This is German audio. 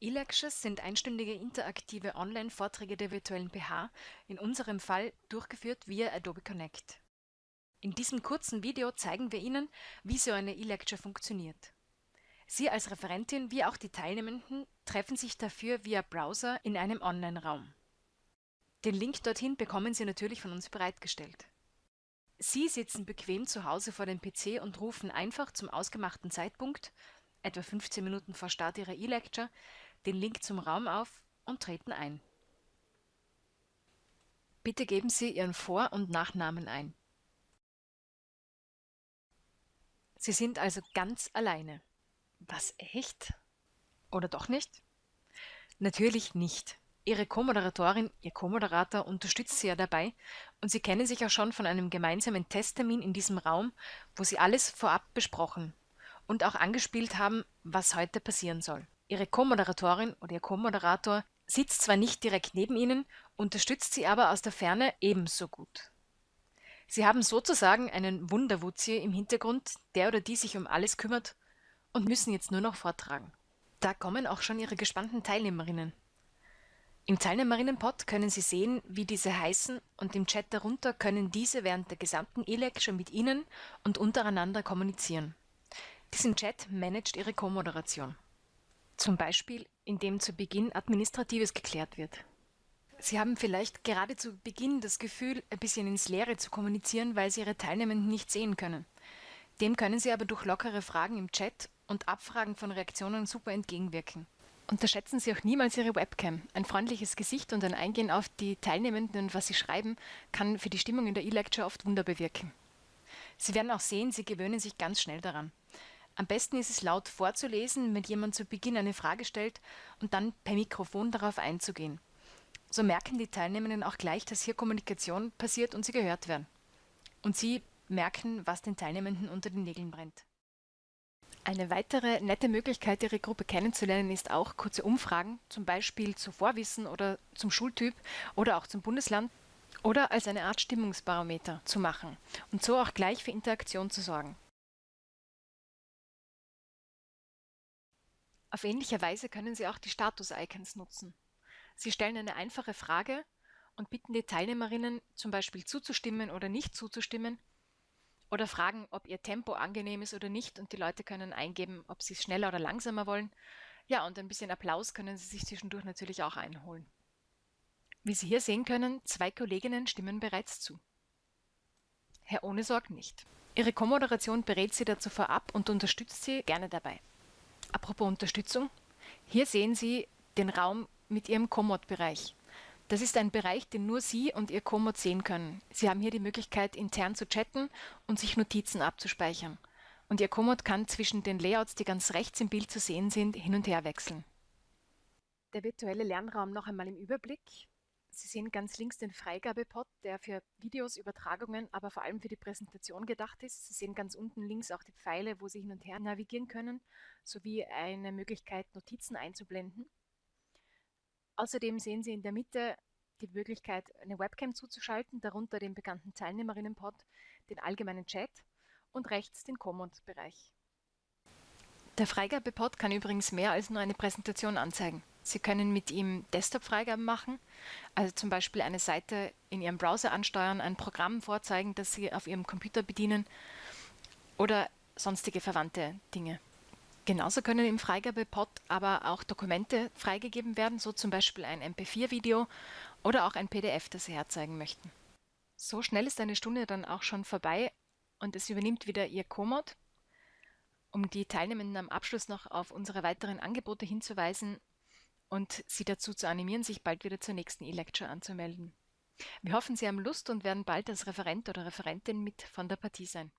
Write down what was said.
E-Lectures sind einstündige interaktive Online-Vorträge der virtuellen PH, in unserem Fall durchgeführt via Adobe Connect. In diesem kurzen Video zeigen wir Ihnen, wie so eine E-Lecture funktioniert. Sie als Referentin wie auch die Teilnehmenden treffen sich dafür via Browser in einem Online-Raum. Den Link dorthin bekommen Sie natürlich von uns bereitgestellt. Sie sitzen bequem zu Hause vor dem PC und rufen einfach zum ausgemachten Zeitpunkt, etwa 15 Minuten vor Start Ihrer E-Lecture, den Link zum Raum auf und treten ein. Bitte geben Sie Ihren Vor- und Nachnamen ein. Sie sind also ganz alleine. Was echt? Oder doch nicht? Natürlich nicht. Ihre Co-Moderatorin, Ihr Co-Moderator unterstützt Sie ja dabei und Sie kennen sich ja schon von einem gemeinsamen Testtermin in diesem Raum, wo Sie alles vorab besprochen und auch angespielt haben, was heute passieren soll. Ihre Co-Moderatorin oder Ihr Co-Moderator sitzt zwar nicht direkt neben Ihnen, unterstützt Sie aber aus der Ferne ebenso gut. Sie haben sozusagen einen Wunderwuzi im Hintergrund, der oder die sich um alles kümmert und müssen jetzt nur noch vortragen. Da kommen auch schon Ihre gespannten Teilnehmerinnen. Im Teilnehmerinnenpod können Sie sehen, wie diese heißen und im Chat darunter können diese während der gesamten E-Lecture mit Ihnen und untereinander kommunizieren. Diesen Chat managt Ihre Co-Moderation. Zum Beispiel, indem zu Beginn Administratives geklärt wird. Sie haben vielleicht gerade zu Beginn das Gefühl, ein bisschen ins Leere zu kommunizieren, weil Sie Ihre Teilnehmenden nicht sehen können. Dem können Sie aber durch lockere Fragen im Chat und Abfragen von Reaktionen super entgegenwirken. Unterschätzen Sie auch niemals Ihre Webcam. Ein freundliches Gesicht und ein Eingehen auf die Teilnehmenden und was sie schreiben, kann für die Stimmung in der E-Lecture oft Wunder bewirken. Sie werden auch sehen, Sie gewöhnen sich ganz schnell daran. Am besten ist es laut vorzulesen, wenn jemand zu Beginn eine Frage stellt und dann per Mikrofon darauf einzugehen. So merken die Teilnehmenden auch gleich, dass hier Kommunikation passiert und sie gehört werden. Und sie merken, was den Teilnehmenden unter den Nägeln brennt. Eine weitere nette Möglichkeit, Ihre Gruppe kennenzulernen, ist auch kurze Umfragen, zum Beispiel zu Vorwissen oder zum Schultyp oder auch zum Bundesland oder als eine Art Stimmungsbarometer zu machen und so auch gleich für Interaktion zu sorgen. Auf ähnliche Weise können Sie auch die Status-Icons nutzen. Sie stellen eine einfache Frage und bitten die Teilnehmerinnen zum Beispiel zuzustimmen oder nicht zuzustimmen oder fragen, ob ihr Tempo angenehm ist oder nicht und die Leute können eingeben, ob sie es schneller oder langsamer wollen. Ja, und ein bisschen Applaus können Sie sich zwischendurch natürlich auch einholen. Wie Sie hier sehen können, zwei Kolleginnen stimmen bereits zu. Herr Ohnesorg nicht. Ihre Co-Moderation berät Sie dazu vorab und unterstützt Sie gerne dabei. Apropos Unterstützung. Hier sehen Sie den Raum mit Ihrem Komoot-Bereich. Das ist ein Bereich, den nur Sie und Ihr Komoot sehen können. Sie haben hier die Möglichkeit, intern zu chatten und sich Notizen abzuspeichern. Und Ihr Komoot kann zwischen den Layouts, die ganz rechts im Bild zu sehen sind, hin und her wechseln. Der virtuelle Lernraum noch einmal im Überblick. Sie sehen ganz links den Freigabepot, der für Videos, Übertragungen, aber vor allem für die Präsentation gedacht ist. Sie sehen ganz unten links auch die Pfeile, wo Sie hin und her navigieren können, sowie eine Möglichkeit, Notizen einzublenden. Außerdem sehen Sie in der Mitte die Möglichkeit, eine Webcam zuzuschalten, darunter den bekannten Teilnehmerinnenpod, den allgemeinen Chat und rechts den Commons-Bereich. Der Freigabepod kann übrigens mehr als nur eine Präsentation anzeigen. Sie können mit ihm Desktop-Freigaben machen, also zum Beispiel eine Seite in Ihrem Browser ansteuern, ein Programm vorzeigen, das Sie auf Ihrem Computer bedienen oder sonstige verwandte Dinge. Genauso können im Freigabepod aber auch Dokumente freigegeben werden, so zum Beispiel ein MP4-Video oder auch ein PDF, das Sie herzeigen möchten. So schnell ist eine Stunde dann auch schon vorbei und es übernimmt wieder Ihr Komoot. Um die Teilnehmenden am Abschluss noch auf unsere weiteren Angebote hinzuweisen, und Sie dazu zu animieren, sich bald wieder zur nächsten E-Lecture anzumelden. Wir hoffen, Sie haben Lust und werden bald als Referent oder Referentin mit von der Partie sein.